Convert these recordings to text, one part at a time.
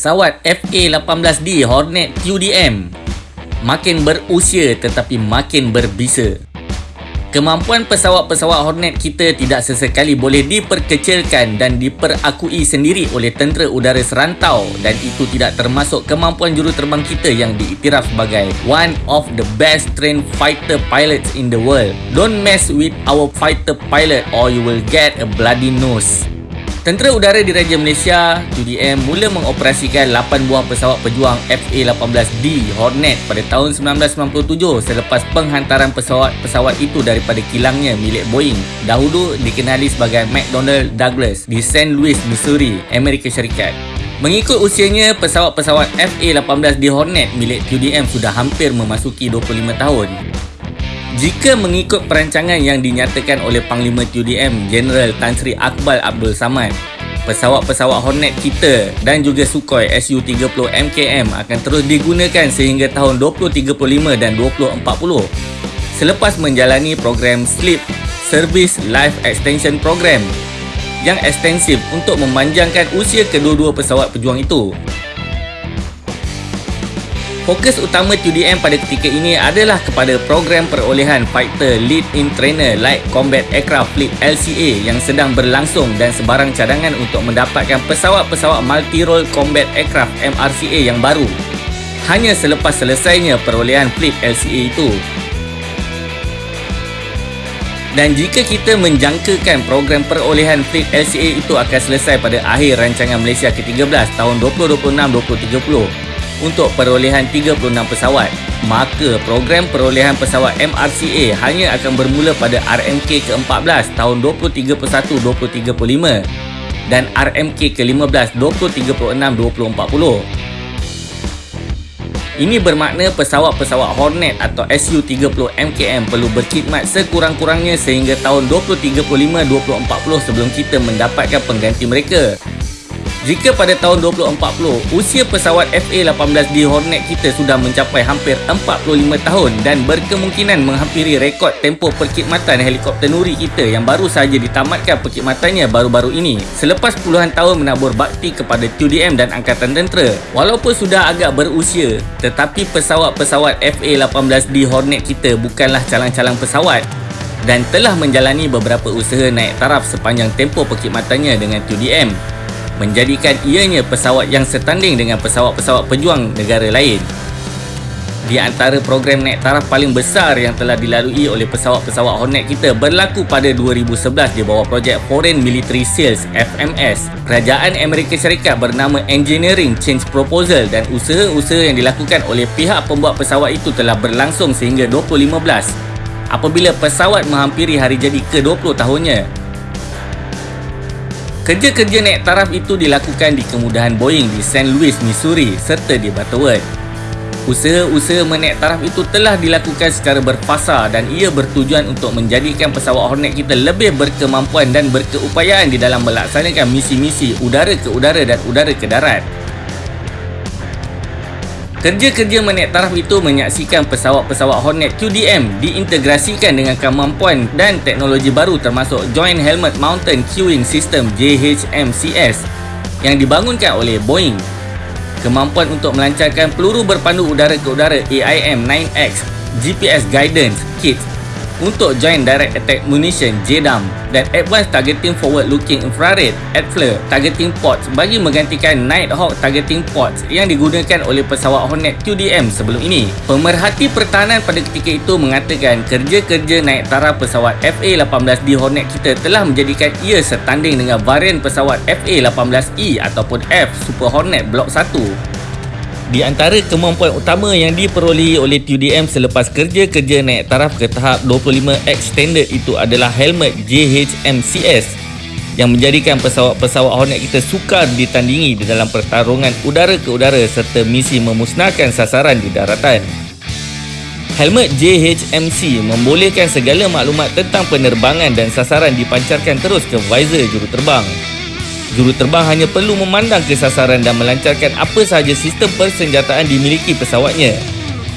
pesawat FA-18D Hornet QDM makin berusia tetapi makin berbisa. Kemampuan pesawat-pesawat Hornet kita tidak sesekali boleh diperkecilkan dan diperakui sendiri oleh tentera udara serantau dan itu tidak termasuk kemampuan juruterbang kita yang diiktiraf sebagai one of the best trained fighter pilots in the world. Don't mess with our fighter pilot or you will get a bloody nose. Tentera Udara Diraja Malaysia (TUDM) mula mengoperasikan 8 buah pesawat pejuang FA-18D Hornet pada tahun 1997 selepas penghantaran pesawat-pesawat itu daripada kilangnya milik Boeing dahulu dikenali sebagai McDonnell Douglas di St. Louis, Missouri, Amerika Syarikat. Mengikut usianya, pesawat-pesawat FA-18D Hornet milik TUDM sudah hampir memasuki 25 tahun. Jika mengikut perancangan yang dinyatakan oleh Panglima TUDM Jeneral Tan Sri Akbal Abdul Samad, pesawat-pesawat Hornet kita dan juga Sukhoi Su-30 MKM akan terus digunakan sehingga tahun 2035 dan 2040 selepas menjalani program SLEEP Service Life Extension Program yang ekstensif untuk memanjangkan usia kedua-dua pesawat pejuang itu. Fokus utama TUDM pada ketika ini adalah kepada program perolehan Fighter Lead in Trainer Light Combat Aircraft Fleet LCA yang sedang berlangsung dan sebarang cadangan untuk mendapatkan pesawat-pesawat Multi-Role Combat Aircraft MRCA yang baru. Hanya selepas selesainya perolehan Fleet LCA itu. Dan jika kita menjangkakan program perolehan Fleet LCA itu akan selesai pada akhir rancangan Malaysia ke-13 tahun 2026-2030, untuk perolehan 36 pesawat, maka program perolehan pesawat MRCA hanya akan bermula pada RMK ke-14 tahun 2031-2035 dan RMK ke-15 2036-2040. Ini bermakna pesawat-pesawat Hornet atau Su-30 MKM perlu berkhidmat sekurang-kurangnya sehingga tahun 2035-2040 sebelum kita mendapatkan pengganti mereka. Jika pada tahun 2040, usia pesawat FA-18D Hornet kita sudah mencapai hampir 45 tahun dan berkemungkinan menghampiri rekod tempoh perkhidmatan helikopter Nuri kita yang baru sahaja ditamatkan perkhidmatannya baru-baru ini selepas puluhan tahun menabur bakti kepada TUDM dan Angkatan Tentera. Walaupun sudah agak berusia, tetapi pesawat-pesawat FA-18D Hornet kita bukanlah calang-calang pesawat dan telah menjalani beberapa usaha naik taraf sepanjang tempoh perkhidmatannya dengan TUDM menjadikan ianya pesawat yang setanding dengan pesawat-pesawat pejuang negara lain. Di antara program naik taraf paling besar yang telah dilalui oleh pesawat-pesawat Hornet kita berlaku pada 2011 di bawah projek Foreign Military Sales FMS. Kerajaan Amerika Syarikat bernama Engineering Change Proposal dan usaha-usaha yang dilakukan oleh pihak pembuat pesawat itu telah berlangsung sehingga 2015 apabila pesawat menghampiri hari jadi ke-20 tahunnya. Kerja-kerja naik taraf itu dilakukan di kemudahan Boeing di St. Louis, Missouri serta di Butterworth. Usaha-usaha menaik taraf itu telah dilakukan secara berfasa dan ia bertujuan untuk menjadikan pesawat Hornet kita lebih berkemampuan dan berkeupayaan di dalam melaksanakan misi-misi udara ke udara dan udara ke darat. Kerja-kerja menaik taraf itu menyaksikan pesawat-pesawat Hornet QDM diintegrasikan dengan kemampuan dan teknologi baru termasuk Joint Helmet Mountain Queuing System JHMCS yang dibangunkan oleh Boeing. Kemampuan untuk melancarkan peluru berpandu udara ke udara AIM-9X GPS Guidance Kit untuk Joint Direct Attack Munition JDAM dan Advanced Targeting Forward Looking Infrared ADFLIR Targeting Pods bagi menggantikan Nighthawk Targeting Pods yang digunakan oleh pesawat Hornet QDM sebelum ini. Pemerhati pertahanan pada ketika itu mengatakan kerja-kerja naik taraf pesawat FA-18D Hornet kita telah menjadikan ia setanding dengan varian pesawat FA-18E ataupun F Super Hornet Block 1 di antara kemampuan utama yang diperolehi oleh TUDM selepas kerja-kerja naik taraf ke tahap 25X standard itu adalah helmet JHMCS yang menjadikan pesawat-pesawat Hornet kita sukar ditandingi di dalam pertarungan udara ke udara serta misi memusnahkan sasaran di daratan. Helmet JHMC membolehkan segala maklumat tentang penerbangan dan sasaran dipancarkan terus ke visor juruterbang. Juruterbang hanya perlu memandang ke sasaran dan melancarkan apa sahaja sistem persenjataan dimiliki pesawatnya.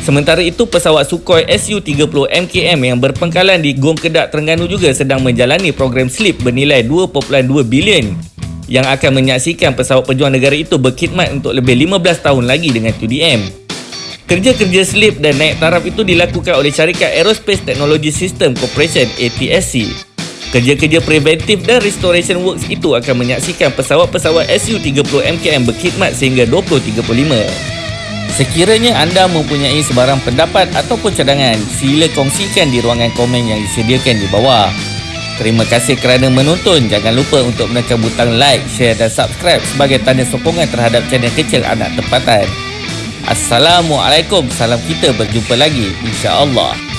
Sementara itu, pesawat Sukhoi Su-30 MKM yang berpengkalan di Gong Kedak Terengganu juga sedang menjalani program SLEEP bernilai 2.2 bilion yang akan menyaksikan pesawat pejuang negara itu berkhidmat untuk lebih 15 tahun lagi dengan 2DM. Kerja-kerja slip dan naik taraf itu dilakukan oleh syarikat Aerospace Technology System Corporation ATSC. Kerja-kerja preventif dan restoration works itu akan menyaksikan pesawat-pesawat Su-30MKM berkhidmat sehingga 2035. Sekiranya anda mempunyai sebarang pendapat ataupun cadangan, sila kongsikan di ruangan komen yang disediakan di bawah. Terima kasih kerana menonton. Jangan lupa untuk menekan butang like, share dan subscribe sebagai tanda sokongan terhadap channel kecil anak tempatan. Assalamualaikum. Salam kita berjumpa lagi. InsyaAllah.